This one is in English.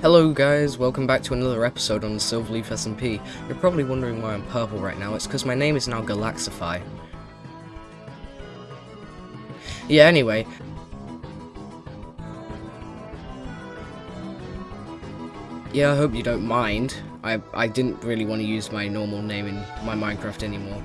Hello guys, welcome back to another episode on the Silverleaf SMP. You're probably wondering why I'm purple right now, it's because my name is now Galaxify. Yeah, anyway. Yeah, I hope you don't mind. I, I didn't really want to use my normal name in my Minecraft anymore.